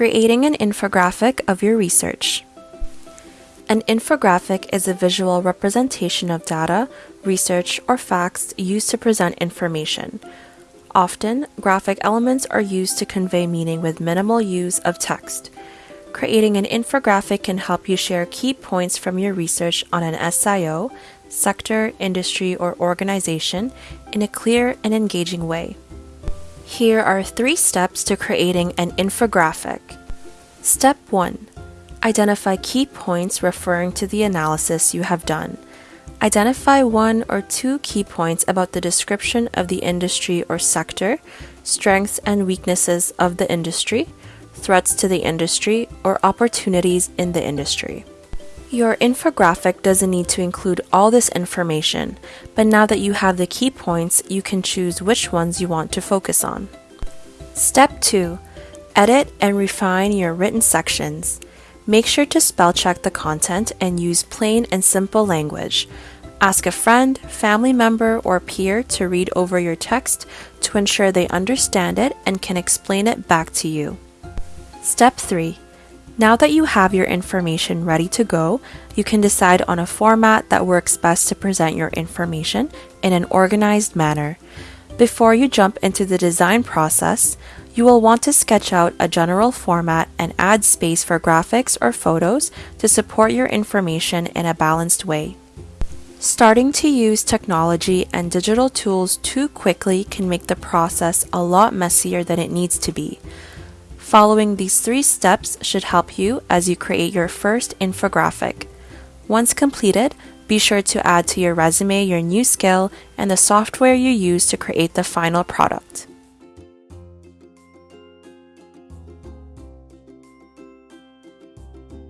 Creating an infographic of your research. An infographic is a visual representation of data, research, or facts used to present information. Often, graphic elements are used to convey meaning with minimal use of text. Creating an infographic can help you share key points from your research on an SIO, sector, industry, or organization in a clear and engaging way. Here are three steps to creating an infographic. Step 1. Identify key points referring to the analysis you have done. Identify one or two key points about the description of the industry or sector, strengths and weaknesses of the industry, threats to the industry, or opportunities in the industry. Your infographic doesn't need to include all this information, but now that you have the key points, you can choose which ones you want to focus on. Step 2. Edit and refine your written sections. Make sure to spell check the content and use plain and simple language. Ask a friend, family member, or peer to read over your text to ensure they understand it and can explain it back to you. Step 3. Now that you have your information ready to go, you can decide on a format that works best to present your information in an organized manner. Before you jump into the design process, you will want to sketch out a general format and add space for graphics or photos to support your information in a balanced way. Starting to use technology and digital tools too quickly can make the process a lot messier than it needs to be. Following these three steps should help you as you create your first infographic. Once completed, be sure to add to your resume your new skill and the software you use to create the final product.